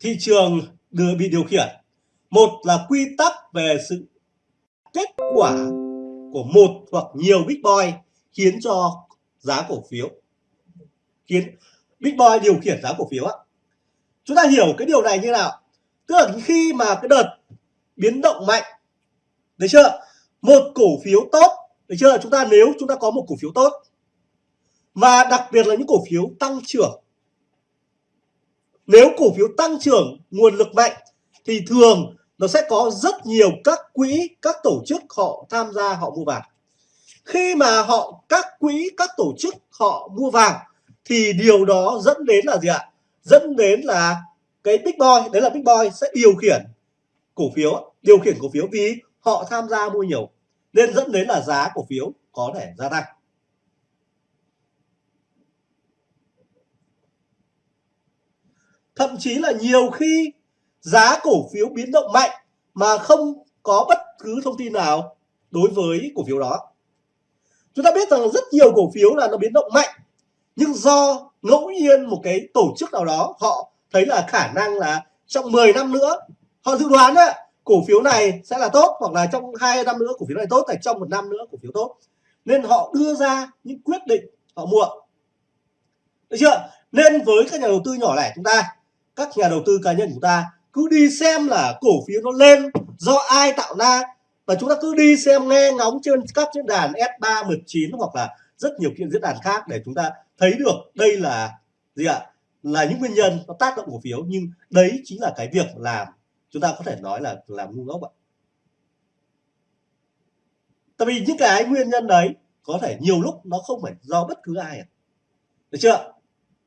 thị trường đưa bị điều khiển. Một là quy tắc về sự kết quả của một hoặc nhiều big boy khiến cho giá cổ phiếu, khiến big boy điều khiển giá cổ phiếu á. Chúng ta hiểu cái điều này như nào? Tức là khi mà cái đợt biến động mạnh, được chưa? Một cổ phiếu tốt, được chưa? Chúng ta, nếu chúng ta có một cổ phiếu tốt, và đặc biệt là những cổ phiếu tăng trưởng nếu cổ phiếu tăng trưởng, nguồn lực mạnh, thì thường nó sẽ có rất nhiều các quỹ, các tổ chức họ tham gia, họ mua vàng. Khi mà họ, các quỹ, các tổ chức họ mua vàng, thì điều đó dẫn đến là gì ạ? Dẫn đến là cái big boy, đấy là big boy sẽ điều khiển cổ phiếu, điều khiển cổ phiếu vì họ tham gia mua nhiều. Nên dẫn đến là giá cổ phiếu có thể gia tăng. Thậm chí là nhiều khi giá cổ phiếu biến động mạnh mà không có bất cứ thông tin nào đối với cổ phiếu đó. Chúng ta biết rằng rất nhiều cổ phiếu là nó biến động mạnh, nhưng do ngẫu nhiên một cái tổ chức nào đó, họ thấy là khả năng là trong 10 năm nữa, họ dự đoán đấy cổ phiếu này sẽ là tốt, hoặc là trong hai năm nữa cổ phiếu này tốt, hay trong một năm nữa cổ phiếu tốt. Nên họ đưa ra những quyết định họ mua. Được chưa? Nên với các nhà đầu tư nhỏ lẻ chúng ta các nhà đầu tư cá nhân của chúng ta cứ đi xem là cổ phiếu nó lên do ai tạo ra. Và chúng ta cứ đi xem nghe ngóng trên các diễn đàn S3, 19 hoặc là rất nhiều kiện diễn đàn khác để chúng ta thấy được đây là gì ạ? Là những nguyên nhân nó tác động cổ phiếu. Nhưng đấy chính là cái việc làm chúng ta có thể nói là làm ngu ngốc ạ. Tại vì những cái nguyên nhân đấy có thể nhiều lúc nó không phải do bất cứ ai được chưa?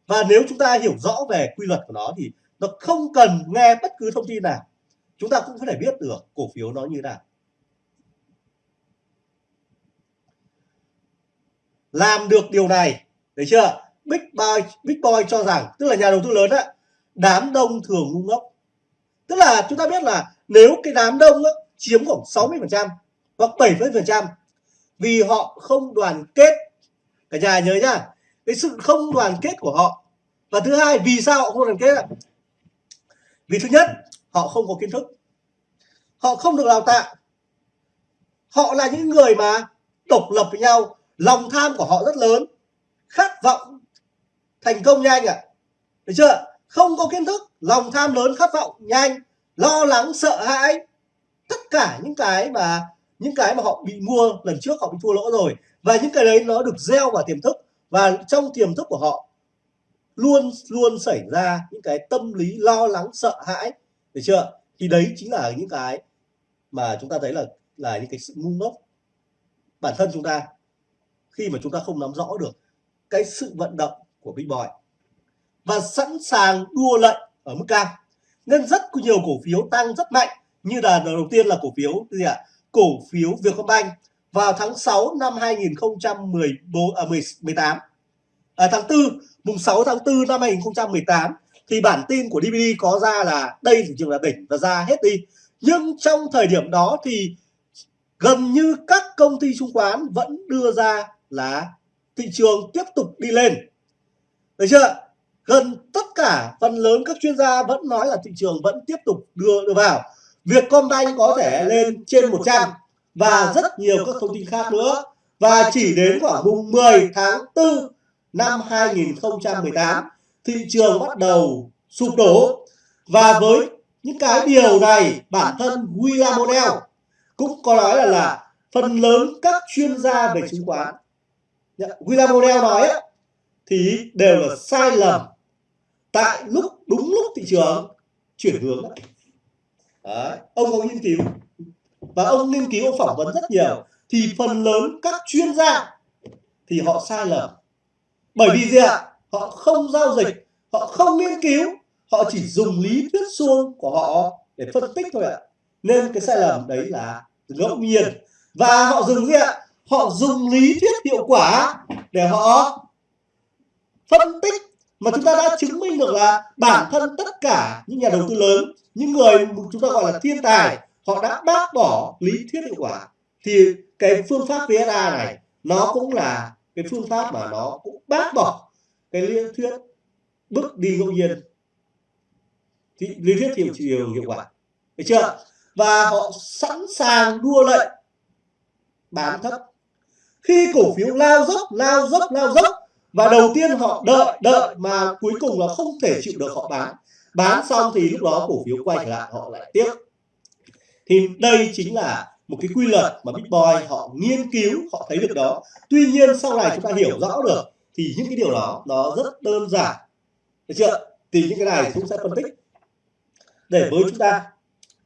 Và nếu chúng ta hiểu rõ về quy luật của nó thì nó không cần nghe bất cứ thông tin nào. Chúng ta cũng có thể biết được cổ phiếu nó như nào. Làm được điều này được chưa? Big boy big boy cho rằng tức là nhà đầu tư lớn á đám đông thường ngu ngốc. Tức là chúng ta biết là nếu cái đám đông á, chiếm khoảng 60 phần trăm hoặc 70 phần trăm vì họ không đoàn kết. Cả nhà nhớ nhá cái sự không đoàn kết của họ. Và thứ hai vì sao họ không đoàn kết ạ? Vì thứ nhất, họ không có kiến thức. Họ không được đào tạo. Họ là những người mà độc lập với nhau, lòng tham của họ rất lớn, khát vọng thành công nhanh ạ. À. được chưa? Không có kiến thức, lòng tham lớn, khát vọng nhanh, lo lắng, sợ hãi. Tất cả những cái mà, những cái mà họ bị mua lần trước họ bị thua lỗ rồi. Và những cái đấy nó được gieo vào tiềm thức. Và trong tiềm thức của họ luôn luôn xảy ra những cái tâm lý lo lắng sợ hãi được chưa? Thì đấy chính là những cái mà chúng ta thấy là là những cái sự ngu ngốc bản thân chúng ta khi mà chúng ta không nắm rõ được cái sự vận động của Big Boy và sẵn sàng đua lệnh ở mức cao. Nên rất nhiều cổ phiếu tăng rất mạnh như là đầu tiên là cổ phiếu gì ạ? Cổ phiếu Vietcombank vào tháng 6 năm 2014 à, 18 à, tháng 4 mùng 6 tháng 4 năm 2018 thì bản tin của DVD có ra là đây thị trường là đỉnh và ra hết đi. Nhưng trong thời điểm đó thì gần như các công ty chứng khoán vẫn đưa ra là thị trường tiếp tục đi lên. Được chưa gần tất cả phần lớn các chuyên gia vẫn nói là thị trường vẫn tiếp tục đưa đưa vào. Vietcombank có thể lên trên 100 và rất nhiều các thông tin khác nữa. Và chỉ đến khoảng mùng 10 tháng 4 năm 2018 thị trường bắt đầu sụp đổ. Và với những cái điều này, bản thân William O'Neill cũng có nói là là phần lớn các chuyên gia về chứng khoán. Dạ, William O'Neill nói thì đều là sai lầm tại lúc, đúng lúc thị trường chuyển hướng. Đấy. ông có nghiên cứu và ông nghiên cứu, ông phỏng vấn rất nhiều. Thì phần lớn các chuyên gia thì họ sai lầm bởi vì gì ạ? họ không giao dịch họ không nghiên cứu họ chỉ dùng lý thuyết suông của họ để phân tích thôi ạ. Nên cái sai lầm đấy là ngẫu nhiên. Và họ dùng gì ạ? Họ dùng lý thuyết hiệu quả để họ phân tích. Mà chúng ta đã chứng minh được là bản thân tất cả những nhà đầu tư lớn những người chúng ta gọi là thiên tài họ đã bác bỏ lý thuyết hiệu quả. Thì cái phương pháp VSA này nó cũng là cái phương pháp mà nó cũng bác bỏ cái lý thuyết bước đi ngẫu nhiên. Thì lý thuyết hiệu chiều hiệu quả. Được chưa? Và họ sẵn sàng đua lệnh bán thấp. Khi cổ phiếu lao dốc lao dốc lao dốc và đầu tiên họ đợi đợi mà cuối cùng là không thể chịu được họ bán. Bán xong thì lúc đó cổ phiếu quay trở lại họ lại tiếp. Thì đây chính là một cái quy luật mà Big Boy họ nghiên cứu họ thấy được đó. tuy nhiên sau này chúng ta hiểu rõ được thì những cái điều đó nó rất đơn giản. được chưa? Thì những cái này chúng sẽ phân tích. Để với chúng ta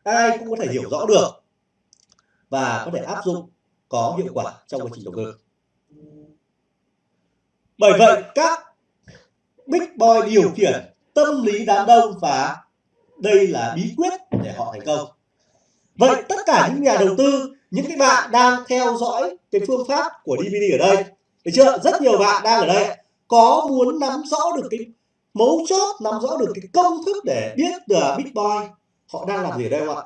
ai cũng có thể hiểu rõ được và có thể áp dụng có hiệu quả trong quá trình đầu tư bởi vậy các big boy điều khiển tâm lý đám đông và đây là bí quyết để họ thành công vậy tất cả những nhà đầu tư những cái bạn đang theo dõi cái phương pháp của DVD ở đây. được chưa? Rất nhiều bạn đang ở đây có muốn nắm rõ được cái mấu chốt nắm rõ được cái công thức để biết big boy họ đang làm gì ở đây không ạ?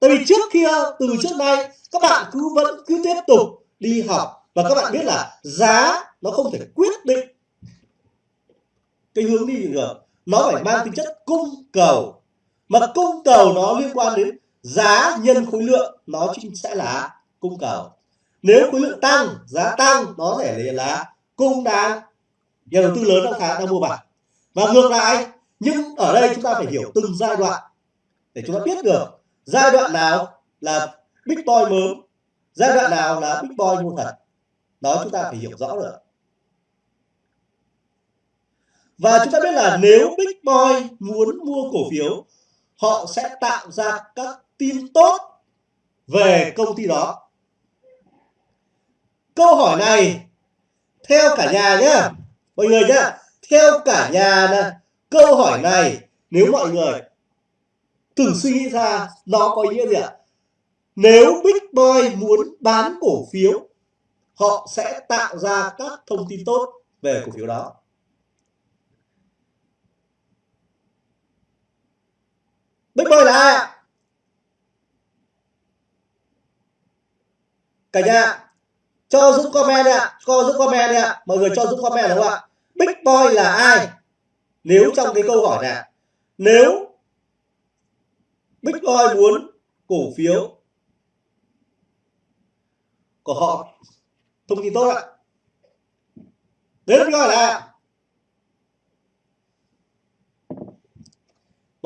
tại vì trước kia từ trước nay các bạn cứ vẫn cứ tiếp tục đi học và các bạn biết là giá nó không thể quyết định. Cái hướng đi được nó phải mang tính chất cung cầu mà cung cầu nó liên quan đến giá nhân khối lượng nó chính sẽ là cung cầu. Nếu khối lượng tăng, giá tăng, nó thể là cung đang, nhà đầu tư lớn đang khá, đang mua vào. Và ngược lại, nhưng ở đây chúng ta phải hiểu từng giai đoạn để chúng ta biết được giai đoạn nào là big boy mớm giai đoạn nào là big boy mua thật. Đó chúng ta phải hiểu rõ được. Và chúng ta biết là nếu big boy muốn mua cổ phiếu họ sẽ tạo ra các tin tốt về công ty đó. Câu hỏi này theo cả nhà nhé mọi người nhé theo cả nhà này, câu hỏi này nếu mọi người thử suy nghĩ ra nó có ý nghĩa gì ạ? Nếu big boy muốn bán cổ phiếu họ sẽ tạo ra các thông tin tốt về cổ phiếu đó big boy là ai? Cả nhà cho giúp comment ạ. cho giúp comment ạ. mọi người cho giúp comment đúng không ạ. big boy là ai? nếu trong cái câu hỏi này nếu big boy muốn cổ phiếu của họ thông tin tốt ạ. đấy là big boy là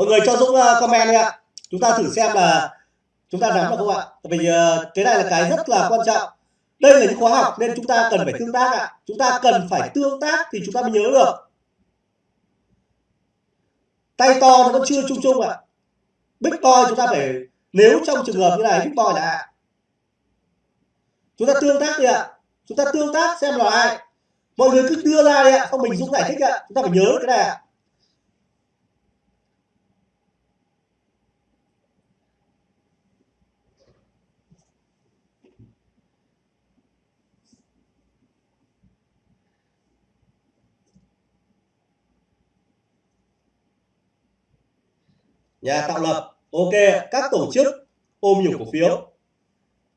mọi người cho dũng uh, comment đi ạ. Chúng ta thử xem là chúng ta nắm được không ạ? Tại vì uh, cái này là cái rất là quan trọng. Đây là những khóa học nên chúng ta cần phải tương tác ạ. Chúng ta cần phải tương tác thì chúng ta mới nhớ được. Tay to nó vẫn chưa chung chung ạ. Big boy chúng ta phải, nếu trong trường hợp như này, big boy là chúng ta tương tác đi ạ. Chúng ta tương tác xem là ai. Mọi người cứ đưa ra đi ạ. Không mình dũng giải thích ạ. Chúng ta phải nhớ cái này ạ. Nhà tạo lập. ok các tổ chức ôm nhiều cổ phiếu.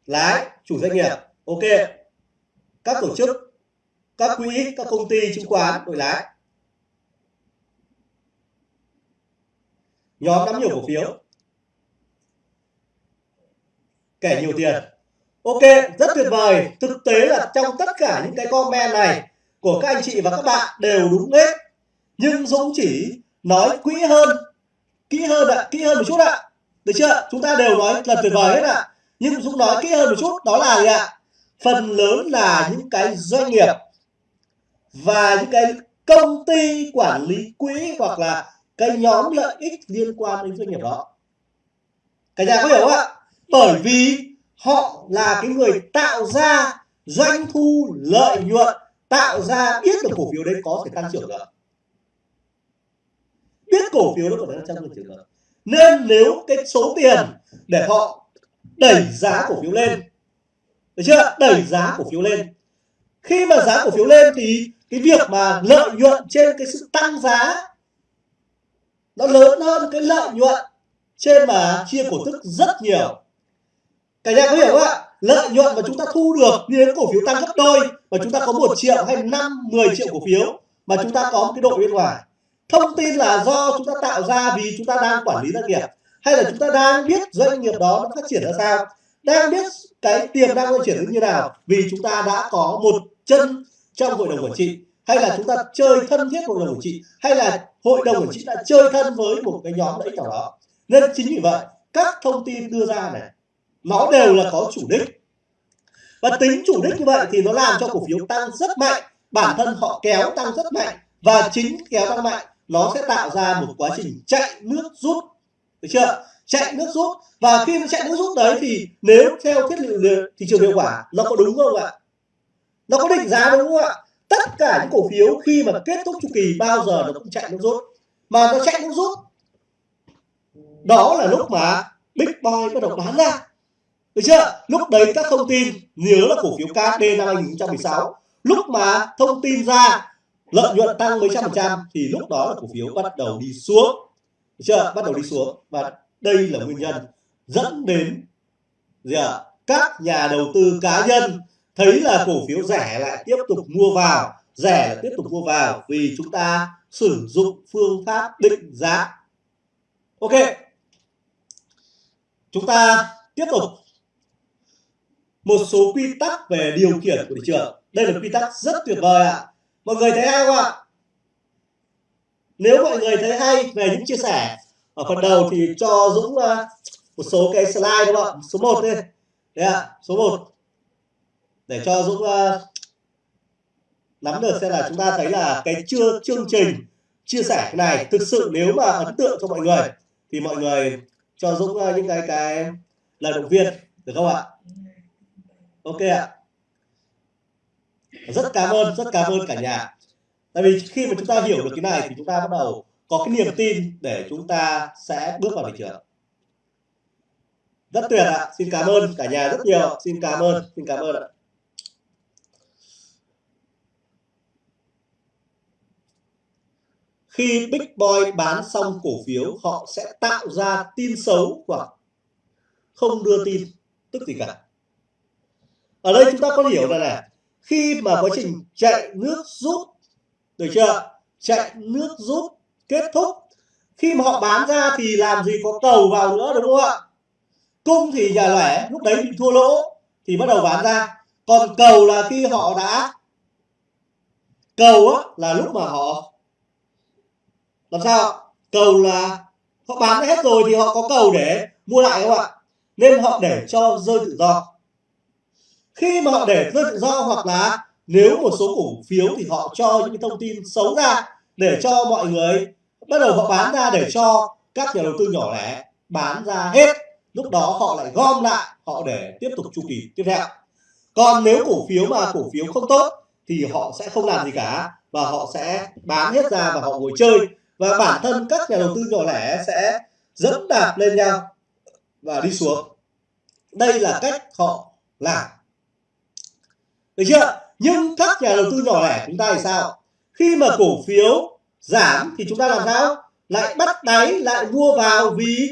lái chủ doanh nghiệp. ok các tổ chức các quỹ các công ty chứng khoán đội lái. Nhóm nắm nhiều cổ phiếu. kẻ nhiều tiền. ok rất tuyệt vời. thực tế là trong tất cả những cái comment này của các anh chị và các bạn đều đúng hết. nhưng Dũng chỉ nói kỹ hơn kỹ hơn ạ, kỹ hơn một chút ạ. Được chưa? Chúng ta đều nói là tuyệt vời hết ạ. Nhưng chúng nói kỹ hơn một chút, đó là gì ạ? Phần lớn là những cái doanh nghiệp và những cái công ty quản lý quỹ hoặc là cái nhóm lợi ích liên quan đến doanh nghiệp đó. Cả nhà có hiểu không ạ? Bởi vì họ là cái người tạo ra doanh thu, lợi nhuận, tạo ra biết được cổ phiếu đấy có thể tăng trưởng được biết cổ phiếu nó còn đang trong trường hợp. Nên nếu cái số tiền để họ đẩy giá cổ phiếu lên, được chưa? Đẩy giá cổ phiếu lên. Khi mà giá cổ phiếu lên thì cái việc mà lợi nhuận trên cái sự tăng giá nó lớn hơn cái lợi nhuận trên mà chia cổ tức rất nhiều. Cả nhà có hiểu không ạ? Lợi nhuận mà chúng ta thu được như đến cổ phiếu tăng gấp đôi mà chúng ta có một triệu hay năm 10 triệu cổ phiếu mà chúng ta có một cái đội bên ngoài thông tin là do chúng ta tạo ra vì chúng ta đang quản lý doanh nghiệp, hay là chúng ta đang biết doanh nghiệp đó nó phát triển ra sao? Đang biết cái tiềm năng phát triển như nào vì chúng ta đã có một chân trong hội đồng quản trị, hay là chúng ta chơi thân thiết hội đồng quản trị, hay là hội đồng quản trị đã chơi thân với một cái nhóm lợi ích nào đó. Nên chính vì vậy, các thông tin đưa ra này, nó đều là có chủ đích. Và tính chủ đích như vậy thì nó làm cho cổ phiếu tăng rất mạnh, bản thân họ kéo tăng rất mạnh và chính kéo tăng mạnh nó sẽ tạo ra một quá trình chạy nước rút. Được chưa? Chạy nước rút. Và khi nó chạy nước rút đấy thì nếu theo thiết liệu thị trường hiệu quả nó có đúng không ạ? Nó có định giá đúng không ạ? Tất cả những cổ phiếu khi mà kết thúc chu kỳ bao giờ nó cũng chạy nước rút. Mà nó chạy nước rút đó là lúc mà big boy bắt đầu bán ra. Được chưa? Lúc đấy các thông tin nhớ là cổ phiếu KD năm 2016 lúc mà thông tin ra lợi nhuận tăng mấy trăm phần trăm thì lúc đó là cổ phiếu bắt đầu đi xuống. Chưa? Bắt đầu đi xuống. và đây là nguyên nhân dẫn đến gì à? các nhà đầu tư cá nhân thấy là cổ phiếu rẻ lại tiếp tục mua vào. Rẻ lại tiếp tục mua vào vì chúng ta sử dụng phương pháp định giá. Ok. Chúng ta tiếp tục. Một số quy tắc về điều khiển của thị trường. Đây là quy tắc rất tuyệt vời ạ mọi người thấy hay không ạ? Nếu mọi người thấy hay về những chia sẻ, ở phần đầu thì cho Dũng ờ, một số cái slide đúng không số 1 đi. Đấy ạ, số 1 để cho Dũng ờ, nắm được xem là chúng ta thấy là cái chưa chương trình chia sẻ này thực sự nếu mà ấn tượng cho mọi người thì mọi người cho Dũng ờ, những cái cái lời động viên, được không ạ? Ok ạ rất cảm ơn rất cảm ơn cả nhà. tại vì khi mà chúng ta hiểu được cái này thì chúng ta bắt đầu có cái niềm tin để chúng ta sẽ bước vào thị trường. Rất tuyệt ạ. xin cảm ơn cả nhà rất nhiều. xin cảm ơn xin cảm ơn ạ. khi Big Boy bán xong cổ phiếu họ sẽ tạo ra tin xấu hoặc không đưa tin tức gì cả. Ở đây chúng ta có hiểu là này khi mà quá trình chạy nước rút được chưa? Chạy nước rút kết thúc. Khi mà họ bán ra thì làm gì có cầu vào nữa đúng không ạ? Cung thì nhà lẻ lúc đấy bị thua lỗ thì bắt đầu bán ra. Còn cầu là khi họ đã cầu á, là lúc mà họ làm sao? Cầu là họ bán hết rồi thì họ có cầu để mua lại không ạ? Nên họ để cho rơi tự do khi mà họ để rơi tự do hoặc là nếu một số cổ phiếu thì họ cho những thông tin xấu ra để cho mọi người bắt đầu họ bán ra để cho các nhà đầu tư nhỏ lẻ bán ra hết. Lúc đó họ lại gom lại, họ để tiếp tục chu kỳ tiếp theo. Còn nếu cổ phiếu mà cổ phiếu không tốt thì họ sẽ không làm gì cả và họ sẽ bán hết ra và họ ngồi chơi. Và bản thân các nhà đầu tư nhỏ lẻ sẽ dẫm đạp lên nhau và đi xuống. Đây là cách họ làm được chưa? Nhưng các nhà đầu tư nhỏ lẻ chúng ta thì sao? Khi mà cổ phiếu giảm thì chúng ta làm sao? Lại bắt đáy lại mua vào vì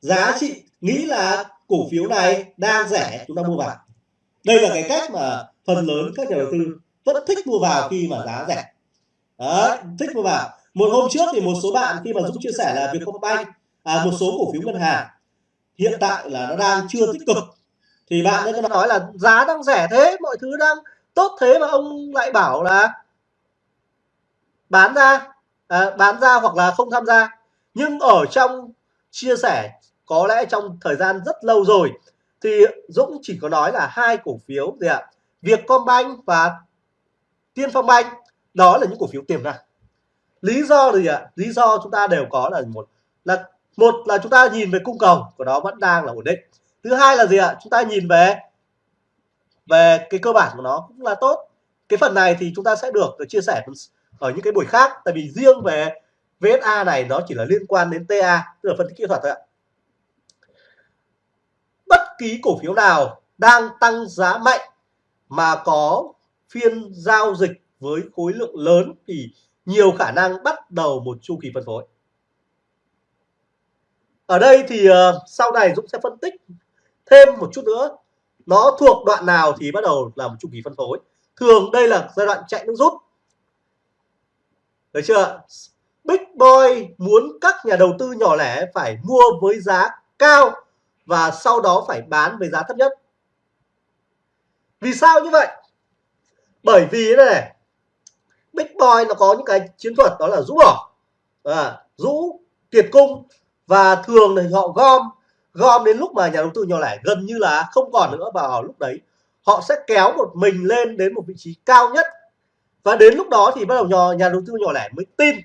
giá trị nghĩ là cổ phiếu này đang rẻ chúng ta mua vào. Đây là cái cách mà phần lớn các nhà đầu tư vẫn thích mua vào khi mà giá rẻ. Đấy, thích mua vào. Một hôm trước thì một số bạn khi mà dũng chia sẻ là vietcombank à, một số cổ phiếu ngân hàng hiện tại là nó đang chưa tích cực thì bạn ấy nói là giá đang rẻ thế mọi thứ đang tốt thế mà ông lại bảo là bán ra à, bán ra hoặc là không tham gia. Nhưng ở trong chia sẻ có lẽ trong thời gian rất lâu rồi thì Dũng chỉ có nói là hai cổ phiếu gì ạ? Vietcombank và Tiên Phong Bank. Đó là những cổ phiếu tiềm năng. Lý do gì ạ? Lý do chúng ta đều có là một là một là chúng ta nhìn về cung cầu của nó vẫn đang là ổn định thứ hai là gì ạ? Chúng ta nhìn về về cái cơ bản của nó cũng là tốt. Cái phần này thì chúng ta sẽ được, được chia sẻ ở những cái buổi khác tại vì riêng về VSA này nó chỉ là liên quan đến TA tức là phân tích kỹ thuật thôi ạ. Bất kỳ cổ phiếu nào đang tăng giá mạnh mà có phiên giao dịch với khối lượng lớn thì nhiều khả năng bắt đầu một chu kỳ phân phối. Ở đây thì uh, sau này Dũng sẽ phân tích thêm một chút nữa nó thuộc đoạn nào thì bắt đầu là một chu kỳ phân phối thường đây là giai đoạn chạy nước rút được chưa Big Boy muốn các nhà đầu tư nhỏ lẻ phải mua với giá cao và sau đó phải bán với giá thấp nhất. Vì sao như vậy? Bởi vì thế này, Big Boy nó có những cái chiến thuật đó là rũ bỏ, à, rũ kiệt cung và thường thì họ gom gom đến lúc mà nhà đầu tư nhỏ lẻ gần như là không còn nữa vào lúc đấy, họ sẽ kéo một mình lên đến một vị trí cao nhất. Và đến lúc đó thì bắt đầu nhỏ, nhà đầu tư nhỏ lẻ mới tin.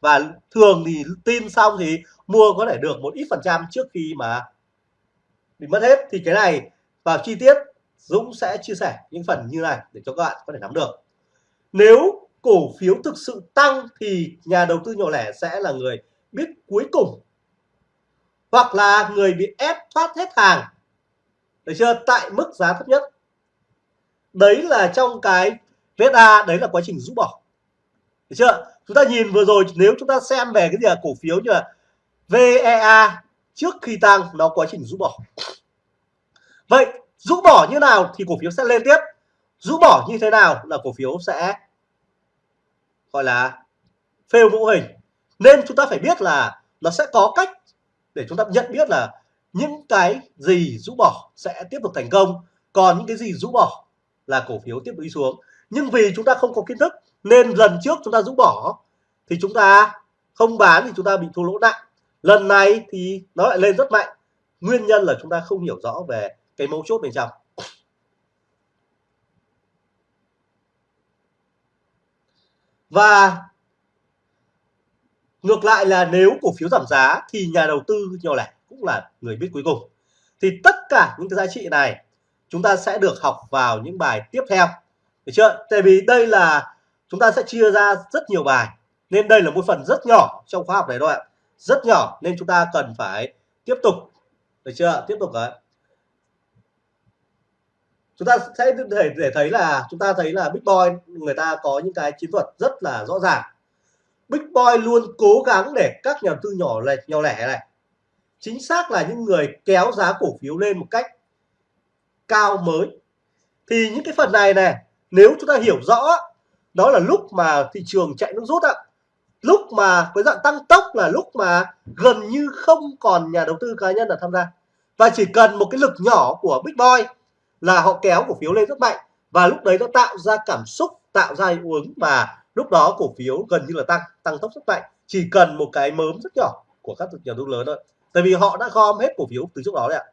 Và thường thì tin xong thì mua có thể được một ít phần trăm trước khi mà bị mất hết. Thì cái này vào chi tiết Dũng sẽ chia sẻ những phần như này để cho các bạn có thể nắm được. Nếu cổ phiếu thực sự tăng thì nhà đầu tư nhỏ lẻ sẽ là người biết cuối cùng hoặc là người bị ép thoát hết hàng. Được chưa? Tại mức giá thấp nhất. Đấy là trong cái VSA đấy là quá trình rũ bỏ. Được chưa? Chúng ta nhìn vừa rồi, nếu chúng ta xem về cái gì là cổ phiếu như là VEA trước khi tăng, nó quá trình rũ bỏ. Vậy, rũ bỏ như nào thì cổ phiếu sẽ lên tiếp. Rũ bỏ như thế nào là cổ phiếu sẽ gọi là phêu mẫu hình. Nên chúng ta phải biết là nó sẽ có cách để chúng ta nhận biết là những cái gì rũ bỏ sẽ tiếp tục thành công, còn những cái gì rũ bỏ là cổ phiếu tiếp tục đi xuống. Nhưng vì chúng ta không có kiến thức nên lần trước chúng ta rũ bỏ thì chúng ta không bán thì chúng ta bị thua lỗ nặng. Lần này thì nó lại lên rất mạnh. Nguyên nhân là chúng ta không hiểu rõ về cái mấu chốt bên trong. Và ngược lại là nếu cổ phiếu giảm giá thì nhà đầu tư nhỏ lẻ cũng là người biết cuối cùng. Thì tất cả những cái giá trị này chúng ta sẽ được học vào những bài tiếp theo. Được chưa? Tại vì đây là chúng ta sẽ chia ra rất nhiều bài, nên đây là một phần rất nhỏ trong khóa học này thôi ạ. Rất nhỏ nên chúng ta cần phải tiếp tục. Được chưa? Tiếp tục đấy chúng ta sẽ để để thấy là, chúng ta thấy là Big Boy người ta có những cái chiến thuật rất là rõ ràng. Big Boy luôn cố gắng để các nhà đầu tư nhỏ lẻ nhỏ lẻ này. Chính xác là những người kéo giá cổ phiếu lên một cách cao mới. Thì những cái phần này này nếu chúng ta hiểu rõ, đó là lúc mà thị trường chạy nước rút ạ. Lúc mà cái dạng tăng tốc là lúc mà gần như không còn nhà đầu tư cá nhân là tham gia. Và chỉ cần một cái lực nhỏ của Big Boy là họ kéo cổ phiếu lên rất mạnh. Và lúc đấy nó tạo ra cảm xúc, tạo ra hiệu ứng và lúc đó cổ phiếu gần như là tăng tăng tốc rất mạnh, chỉ cần một cái mớm rất nhỏ của các nhà đầu tư lớn thôi. Tại vì họ đã gom hết cổ phiếu từ trước đó đấy ạ.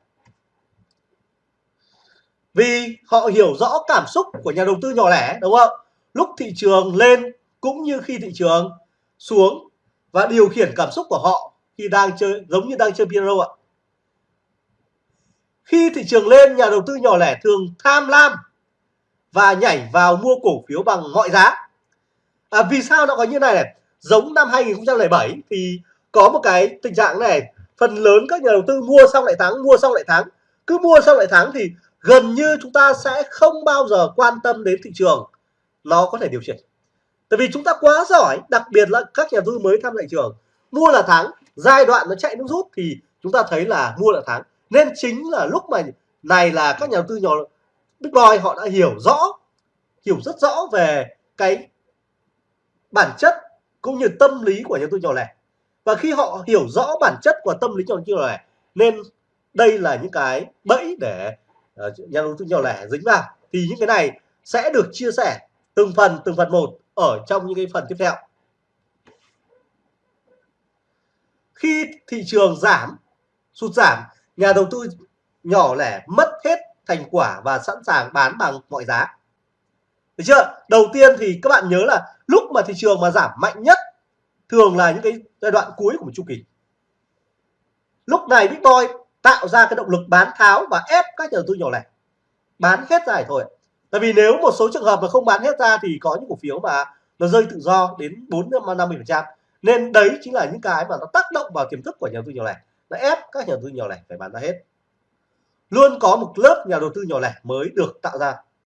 Vì họ hiểu rõ cảm xúc của nhà đầu tư nhỏ lẻ, đúng không? Lúc thị trường lên cũng như khi thị trường xuống và điều khiển cảm xúc của họ khi đang chơi, giống như đang chơi piano ạ. Khi thị trường lên, nhà đầu tư nhỏ lẻ thường tham lam và nhảy vào mua cổ phiếu bằng mọi giá à, vì sao nó có như này này? Giống năm 2007 thì có một cái tình trạng này. Phần lớn các nhà đầu tư mua xong lại thắng mua xong lại thắng. Cứ mua xong lại thắng thì gần như chúng ta sẽ không bao giờ quan tâm đến thị trường. Nó có thể điều chỉnh. Tại vì chúng ta quá giỏi đặc biệt là các nhà đầu tư mới tham thị trường. Mua là thắng giai đoạn nó chạy nước rút thì chúng ta thấy là mua là thắng. Nên chính là lúc mà này là các nhà đầu tư nhỏ Big Boy họ đã hiểu rõ hiểu rất rõ về cái bản chất cũng như tâm lý của nhà đầu tư nhỏ lẻ. Và khi họ hiểu rõ bản chất của tâm lý nhà đầu tư nhỏ lẻ nên đây là những cái bẫy để uh, nhà đầu tư nhỏ lẻ dính vào. Thì những cái này sẽ được chia sẻ từng phần từng phần một ở trong những cái phần tiếp theo. Khi thị trường giảm sụt giảm nhà đầu tư nhỏ lẻ mất hết thành quả và sẵn sàng bán bằng mọi giá được chưa? Đầu tiên thì các bạn nhớ là lúc mà thị trường mà giảm mạnh nhất thường là những cái giai đoạn cuối của một chu kỳ. Lúc này Bitcoin tạo ra cái động lực bán tháo và ép các nhà đầu tư nhỏ lẻ. Bán hết ra thôi. Tại vì nếu một số trường hợp mà không bán hết ra thì có những cổ phiếu mà nó rơi tự do đến 4 50 phần trăm. Nên đấy chính là những cái mà nó tác động vào tiềm thức của nhà đầu tư nhỏ lẻ. Nó ép các nhà đầu tư nhỏ lẻ phải bán ra hết. Luôn có một lớp nhà đầu tư nhỏ lẻ mới được tạo ra.